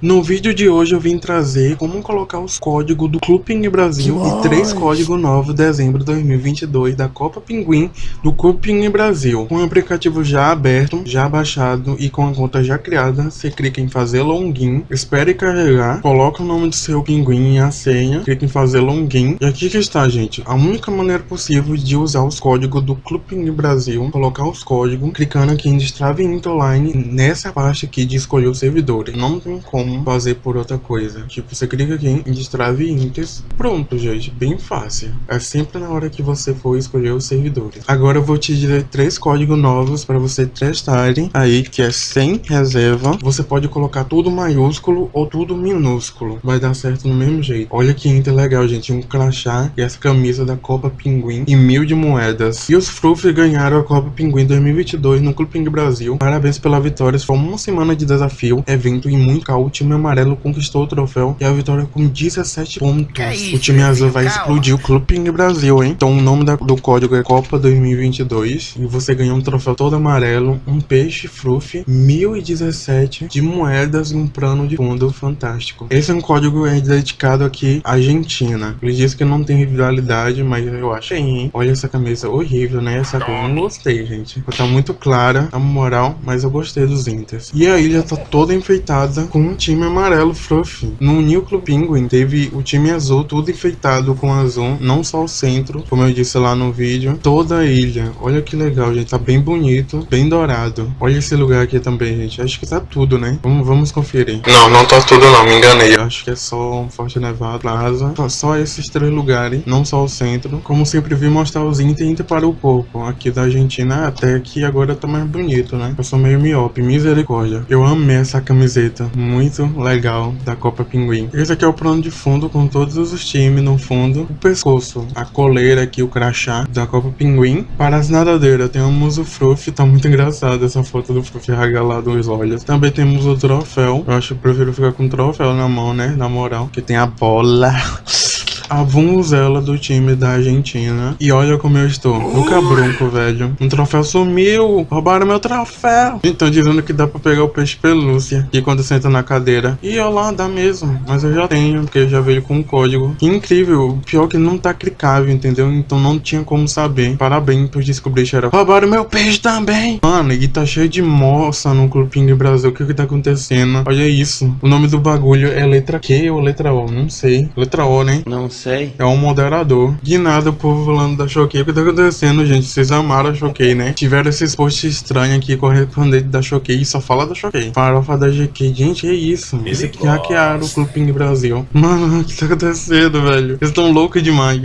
No vídeo de hoje eu vim trazer como colocar os códigos do Clube Pinguim Brasil e três códigos novos de dezembro de 2022 da Copa Pinguim do Clube Pinguim Brasil. Com o aplicativo já aberto, já baixado e com a conta já criada, você clica em fazer login, espere carregar, coloca o nome do seu pinguim e a senha, clica em fazer login e aqui que está gente, a única maneira possível de usar os códigos do Clube Pinguim Brasil, colocar os códigos, clicando aqui em Destrave Online nessa parte aqui de escolher os servidores. Não tem como como fazer por outra coisa. Tipo, você clica aqui em Destrave Inters. Pronto, gente. Bem fácil. É sempre na hora que você for escolher os servidores. Agora eu vou te dizer três códigos novos para você testarem aí, que é sem reserva. Você pode colocar tudo maiúsculo ou tudo minúsculo. Vai dar certo no mesmo jeito. Olha que inter legal, gente. Um crachá e essa camisa da Copa Pinguim e mil de moedas. E os Fruff ganharam a Copa Pinguim 2022 no Clube Pinguim Brasil. Parabéns pela vitória. Foi uma semana de desafio, evento e muito caos time amarelo conquistou o troféu e a vitória com 17 pontos. É isso, o time azul vai calma. explodir o Clube Ping Brasil, hein? Então o nome da, do código é Copa 2022 e você ganhou um troféu todo amarelo, um peixe fruff, 1017 de moedas e um plano de fundo fantástico. Esse é um código é dedicado aqui à Argentina. Ele diz que não tem rivalidade, mas eu acho hein? Olha essa camisa horrível, né? Essa cor eu não gostei, gente. Tá muito clara, a moral, mas eu gostei dos Inters. E a ilha tá toda enfeitada com um time amarelo fluff. No Núcleo Penguin teve o time azul tudo enfeitado com azul, não só o centro, como eu disse lá no vídeo, toda a ilha. Olha que legal, gente, tá bem bonito, bem dourado. Olha esse lugar aqui também, gente. Acho que tá tudo, né? Vamos, vamos conferir. Não, não tá tudo não, me enganei. Eu acho que é só um Forte Nevado, Plaza, tá só esses três lugares, não só o centro. Como sempre vi mostrar os Inter para o corpo. Aqui da Argentina até que agora tá mais bonito, né? Eu sou meio miope, misericórdia. Eu amei essa camiseta, muito muito legal da Copa Pinguim. Esse aqui é o plano de fundo com todos os times no fundo. O pescoço, a coleira aqui, o crachá da Copa Pinguim. Para as nadadeiras, temos o Fruff, tá muito engraçado essa foto do Fruff regalado os olhos. Também temos o troféu. Eu acho que prefiro ficar com o troféu na mão, né? Na moral, que tem a bola a vunzela do time da Argentina. E olha como eu estou. No cabrunco, velho. Um troféu sumiu. Roubaram meu troféu. Então dizendo que dá pra pegar o peixe pelúcia. E quando senta na cadeira. E olha lá, dá mesmo. Mas eu já tenho, porque já veio com um código. Que incrível. Pior que não tá clicável, entendeu? Então não tinha como saber. Parabéns por descobrir, xerox. Roubaram meu peixe também. Mano, e tá cheio de moça no Clubinho Brasil. O que que tá acontecendo? Olha isso. O nome do bagulho é letra Q ou letra O? Não sei. Letra O, né? Não sei. É um moderador. De nada o povo falando da Choquei. O que tá acontecendo, gente? Vocês amaram a Choquei, né? Tiveram esses posts estranhos aqui correspondente da Choquei só fala da Choquei. Farofa da GQ. Gente, é isso. Esse aqui hackearam o Clube Brasil. Mano, o que tá acontecendo, velho? Eles estão loucos demais.